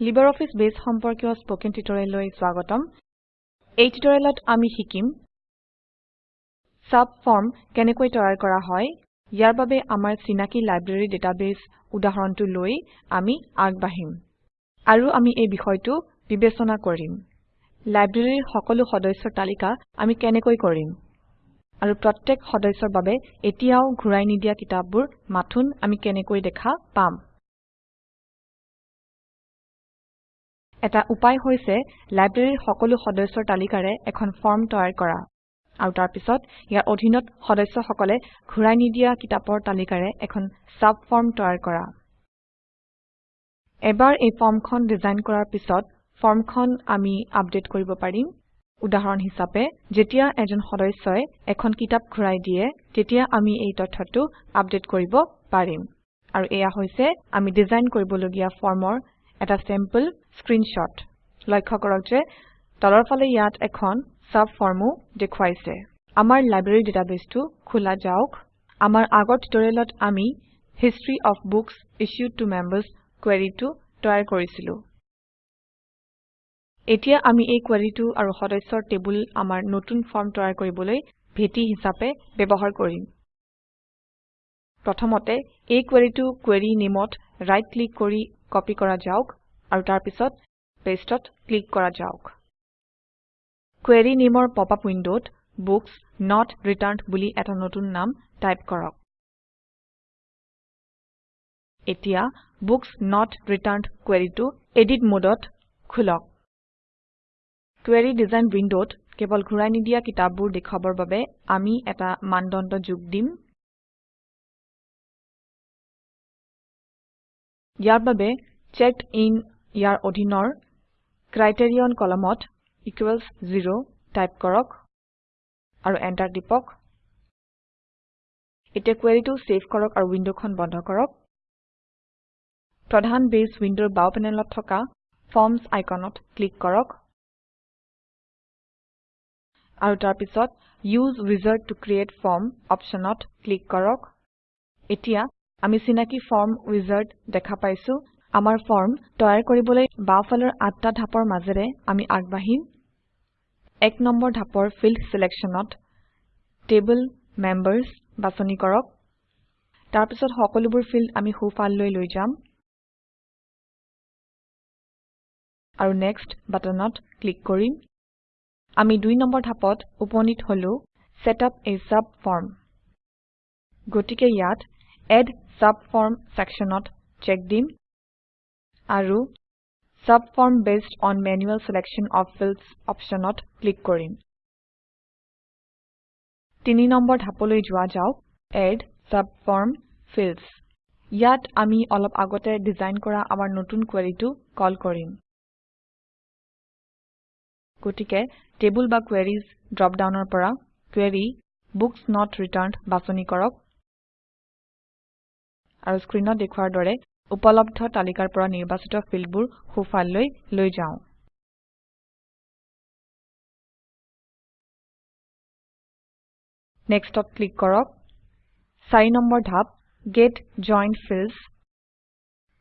LibreOffice Base সম্পৰ্কীয় spoken টিউটোৰিয়েললৈ স্বাগতম। এই টিউটোৰিয়েলত আমি শিকিম সাবফৰ্ম কেনেকৈ তৈয়াৰ কৰা হয় ইয়াৰ বাবে আমাৰ চিনাকি লাইব্ৰেৰী ডাটাবেস উদাহৰণটো লৈ আমি আগবাঢ়িম আৰু আমি এই বিষয়টো বিবেচনা কৰিম। লাইব্ৰেৰীৰ সকলো সদস্যৰ তালিকা আমি কেনেকৈ কৰিম আৰু প্ৰত্যেক সদস্যৰ বাবে এতিয়াও ঘূৰাই নিদিয়া কিতাপবোৰ মাথোন আমি কেনেকৈ দেখা পাম। এটা উপায় হৈছে লাইব্ৰেৰীৰ সকলো সদস্যৰ তালিকাৰে এখন ফৰ্ম তৈয়াৰ কৰা। আৰু তাৰ পিছত ইয়াৰ অধীনত সদস্যসকলে ঘূৰাই নিদিয়া কিতাপৰ তালিকাৰে এখন সাবফৰ্ম তৈয়াৰ কৰা। এবাৰ এই ফৰ্মখন ডিজাইন কৰাৰ পিছত ফৰ্মখন আমি আপডেট কৰিব পাৰিম। উদাহৰণ হিচাপে যেতিয়া এজন সদস্যই এখন কিতাপ ঘূৰাই দিয়ে তেতিয়া আমি এই তথ্যটো আপডেট কৰিব পাৰিম। আৰু এয়া হৈছে আমি ডিজাইন কৰিবলগীয়া ফৰ্মৰ এটা চেম্পল স্ক্ৰীনশ্বট লক্ষ্য কৰক যে তলৰ ফালে ইয়াত এখন সাবফৰ্মও দেখুৱাইছে। আমাৰ লাইব্ৰেৰী ডাটাবেছটো খোলা যাওক। আমাৰ আগৰ টিউটৰিয়েলত আমি history of books issued to members কুৱেৰিটো তৈয়াৰ কৰিছিলো। এতিয়া আমি এই কুৱেৰিটো আৰু সদস্যৰ টেবুল আমাৰ নতুন ফৰ্ম তৈয়াৰ কৰিবলৈ ভেটি হিচাপে ব্যৱহাৰ কৰিম। প্ৰথমতে এই কুৱেৰিটো কুৱেৰি নেমত ৰাইট ক্লিক কৰি কপি কৰা যাওক। আৰু তাৰ পিছত ক্লিক কৰা যাওক। কুৱেৰি নেমৰ পপআপ উইণ্ডত বুক্স নট ৰিটাৰ্ণ্ড বুলি এটা নতুন নাম টাইপ কৰক। এতিয়া বুক্স নট ৰিটাৰ্ণ্ড কুৱেৰিটো এডিট মোডত খোলক। কুৱেৰি ডিজাইন উইণ্ডত কেৱল ঘূৰাই নিদিয়া কিতাপবোৰ দেখুৱাবৰ বাবে আমি এটা মানদণ্ড যোগ দিম। ইয়াৰ বাবে চেকড ইন ইয়াৰ অধীনৰ ক্ৰাইটেৰিয়ন কলমত ইকুৱেলছ 0 টাইপ কৰক আৰু এণ্টাৰ টিপক। এতিয়া কুৱেৰিটো চেভ কৰক আৰু উইণ্ডখন বন্ধ কৰক। প্ৰধান বেছ উইণ্ডৰ বাও পেনেলত থকা ফৰ্মছ আইকনত ক্লিক কৰক। আৰু তাৰ পিছত use wizard to create form অপশ্যনত ক্লিক কৰক। এতিয়া আমি চিনাকি ফৰ্ম উইজাৰ্ড দেখা পাইছো। আমাৰ ফৰ্ম তৈয়াৰ কৰিবলৈ বাওঁফালৰ আঠটা ধাপৰ মাজেৰে আমি আগবাঢ়িম। এক নম্বৰ ধাপৰ ফিল্ড চিলেকশ্যনত টেবল মেম্বাৰ্ছ বাছনি কৰক। তাৰ পিছত সকলোবোৰ ফিল্ড আমি সোঁফাললৈ লৈ যাম। আৰু নেক্সট বাটনত ক্লিক কৰিম। আমি দুই নম্বৰ ধাপত উপনীত হলো চেট আপ a subform গতিকে ইয়াত এড ছাবফৰ্ম চেকশ্যনত চেক দিম। আৰু subform based on manual selection of fields অপশ্যনত ক্লিক কৰিম। তিনি নম্বৰ ধাপলৈ যোৱা যাওক। এড ছাবফৰ্ম fields ইয়াত আমি অলপ আগতে ডিজাইন কৰা আমাৰ নতুন কুৱেৰিটো কল কৰিম। গতিকে টেবুল বা কোয়াৰিজ ড্ৰপ ডাউনৰ পৰা কোৰী বুক্স নট ৰিটাৰ্ণ্ড বাছনি কৰক। আৰু স্ক্ৰীনত দেখুৱাৰ দৰে উপলব্ধ তালিকাৰ পৰা নিৰ্বাচিত ফিল্ডবোৰ সোঁফাললৈ লৈ যাওঁ। নেক্সটত ক্লিক কৰক। 4 নম্বৰ ধাপ গেট জইন্ড ফিল্ডছ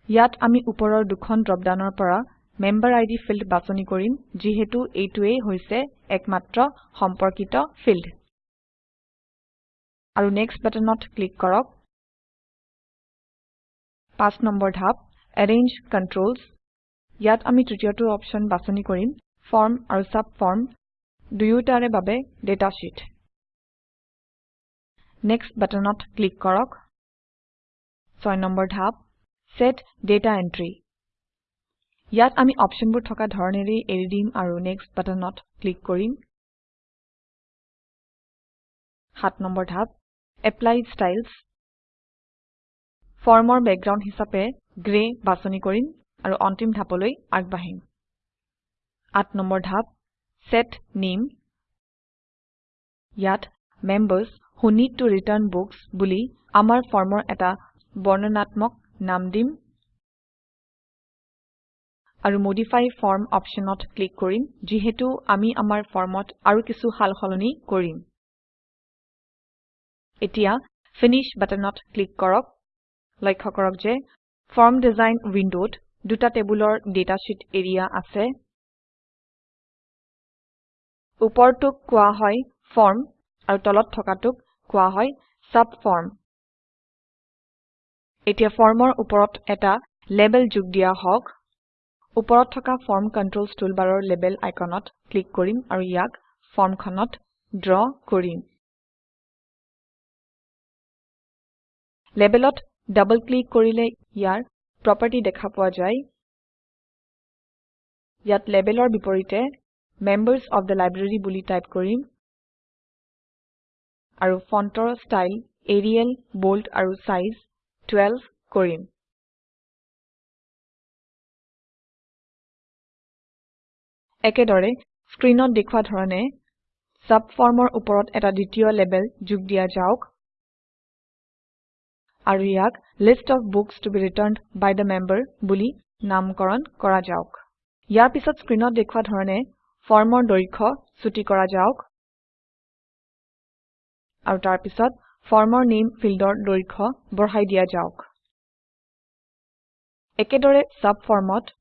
ইয়াত আমি ওপৰৰ দুখন ড্ৰপ ডাউনৰ পৰা মেম্বেৰিড ফিল্ড বাছনি কৰিম যিহেতু এইটোৱেই হৈছে একমাত্ৰ সম্পৰ্কিত ফিল্ড। আৰু নেক্সট বাটনত ক্লিক কৰক। 5 নম্বৰ ধাপ এৰেঞ্জ কন্ট্ৰলছ ইয়াত আমি তৃতীয়টো অপশ্যন বাছনি কৰিম ফৰ্ম আৰু সাবফৰ্ম দুয়োটাৰে বাবে ডাটা sheet নেক্সট বাটনত ক্লিক কৰক। 6 নম্বৰ ধাপ set data entry ইয়াত আমি অপশ্যনবোৰ থকা ধৰণেৰেই এৰি দিম আৰু নেক্সট বাটনত ক্লিক কৰিম। 7 নম্বৰ ধাপ এপ্লাই ষ্টাইলছ ফৰ্মৰ বেকগ্ৰাউণ্ড হিচাপে গ্ৰে বাছনি কৰিম আৰু অন্তিম ধাপলৈ আগবাঢ়িম। 8 নম্বৰ ধাপ set name ইয়াত members who need to return books বুলি আমাৰ ফৰ্মৰ এটা বৰ্ণনাত্মক নাম দিম আৰু মডিফাই ফৰ্ম অপশ্যনত ক্লিক কৰিম যিহেতু আমি আমাৰ ফৰ্মত আৰু কিছু সাল সলনি কৰিম। এতিয়া ফিনিশ বাটনত ক্লিক কৰক। লক্ষ্য কৰক যে ফৰ্ম ডিজাইন উইণ্ডত দুটা টেবুলৰ ডেটাশীট এৰিয়া আছে। ওপৰটোক কোৱা হয় ফৰ্ম আৰু তলত থকাটোক কোৱা হয় সাবফৰ্ম। এতিয়া ফৰ্মৰ ওপৰত এটা লেবেল যোগ দিয়া হওক। ওপৰত থকা ফৰ্ম কন্ট্ৰলছ টুলবাৰৰ লেবেল আইকনত ক্লিক কৰিম আৰু ইয়াক ফৰ্মখনত ড্ৰ কৰিম। লেবেলত ডাবল ক্লিক কৰিলে ইয়াৰ প্ৰপাৰ্টি দেখা পোৱা যায়। ইয়াত লেবেলৰ বিপৰীতে মেম্বাৰ্ছ অফ থে লাইব্ৰেৰী বুলি টাইপ কৰিম আৰু ফন্টৰ ষ্টাইল এৰিয়েল বোল্ড আৰু চাইজ 12 কৰিম। একেদৰে স্ক্ৰিনত দেখুৱা ধৰণে সাবফৰ্মৰ ওপৰত এটা দ্বিতীয় লেবেল যোগ দিয়া যাওক। আৰু ইয়াক list of books to be returned by the member বুলি নামকৰণ কৰা যাওক। ইয়াৰ পিছত স্ক্ৰিনত দেখুৱা ধৰণে ফৰ্মৰ দৈৰ্ঘ্য চুটি কৰা যাওক আৰু তাৰ পিছত ফৰ্মৰ নেম ফিল্ডৰ দৈৰ্ঘ্য বঢ়াই দিয়া যাওক। একেদৰে সাবফৰ্মত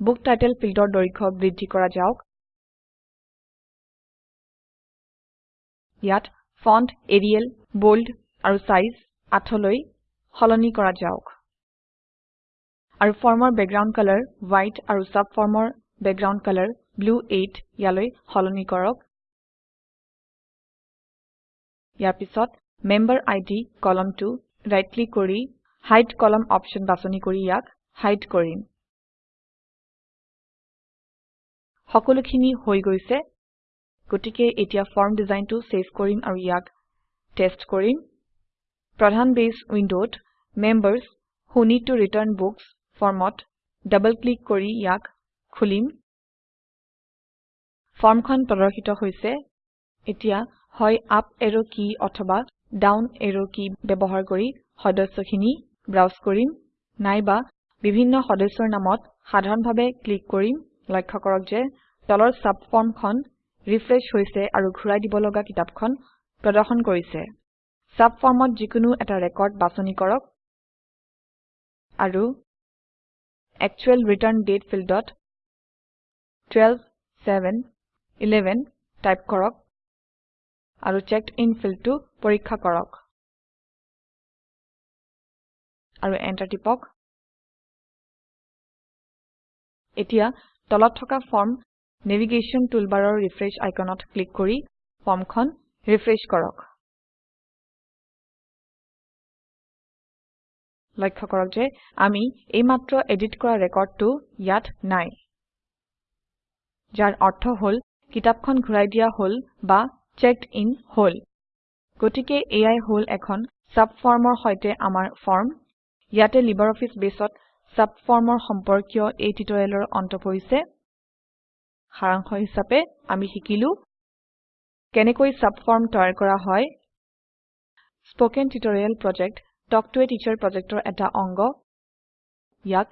বুক টাইটেল ফিল্ডৰ দৈৰ্ঘ্য বৃদ্ধি কৰা যাওক। ইয়াত ফণ্ট এৰিয়েল বোল্ড আৰু চাইজ 8 লৈ সলনি কৰা যাওক। আৰু ফৰ্মৰ বেকগ্ৰাউণ্ড কালাৰ হোৱাইট আৰু সাবফৰ্মৰ বেকগ্ৰাউণ্ড কালাৰ ব্লু 8 ইয়ালৈ সলনি কৰক। ইয়াৰ পিছত মেম্বেৰিড কলমটো ৰাইট ক্লিক কৰি হাইড কলম অপশ্যন বাছনি কৰি ইয়াক হাইড কৰিম। সকলোখিনি হৈ গৈছে। গতিকে এতিয়া ফৰ্ম ডিজাইনটো চেভ কৰিম আৰু ইয়াক টেষ্ট কৰিম। প্ৰধান বেছ উইণ্ডত who need to return books ফৰ্মত ডাবল ক্লিক কৰি ইয়াক খুলিম। ফৰ্মখন প্ৰদৰ্শিত হৈছে। এতিয়া হয় আপ এৰো কী অথবা ডাউন এৰো কী ব্যবহাৰ কৰি সদস্যখিনি ব্ৰাউজ কৰিম। নাইবা বিভিন্ন সদস্যৰ নামত সাধাৰণভাৱে ক্লিক কৰিম। লক্ষ্য কৰক যে তলৰ সাবফৰ্মখন ৰিফ্ৰেছ হৈছে আৰু ঘূৰাই দিব লগা কিতাপখন প্ৰদৰ্শন কৰিছে। সাবফৰ্মত যিকোনো এটা ৰেকৰ্ড বাছনি কৰক। আৰু একচুৱেল ৰিটাৰ্ণ দাঁতে ফিল্ডত 12711 টাইপ কৰক আৰু চেকডিন ফিল্ডটো পৰীক্ষা কৰক। আৰু এন্টাৰ টিপক। এতিয়া তলত থকা ফৰ্ম নেভিগেশ্যন টুলবাৰৰ ৰিফ্ৰেছ আইকনত ক্লিক কৰি ফৰ্মখন ৰিফ্ৰেছ কৰক। লক্ষ্য কৰক যে আমি এইমাত্ৰ এডিট কৰা ৰেকৰ্ডটো ইয়াত নাই। যাৰ অৰ্থ হল কিতাপখন ঘূৰাই দিয়া হল বা চেকড ইন হল। গতিকে এয়াই হল এখন সাবফৰ্মৰ সৈতে আমাৰ ফৰ্ম ইয়াতে লিবাৰঅফিছ বেছত সাবফৰ্মৰ সম্পৰ্কীয় এই টিউটৰিয়েলৰ অন্ত পৰিছে। সাৰাংশ হিচাপে আমি শিকিলো কেনেকৈ সাবফৰ্ম তৈয়াৰ কৰা হয়। Spoken tutorial project talk to a teacher প্ৰজেক্টৰ এটা অংগ ইয়াক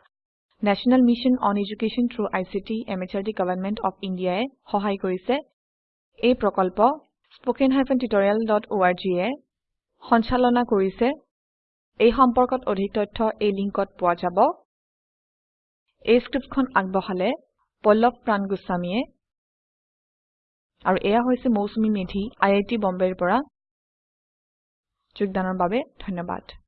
national mission on education through ICT MHRD government of India ই সহায় কৰিছে। এই প্ৰকল্প spoken tutorialorg য়ে সঞ্চালনা কৰিছে। এই সম্পৰ্কত অধিক তথ্য এই লিংকত পোৱা যাব। এই স্ক্ৰিপ্টখন আগবঢ়ালে পল্লভ প্ৰান গোস্বামীয়ে। আৰু এয়া হৈছে মৌচুমী মেধি আই আই টি বম্বেৰ পৰা। যোগদানৰ বাবে ধন্যবাদ।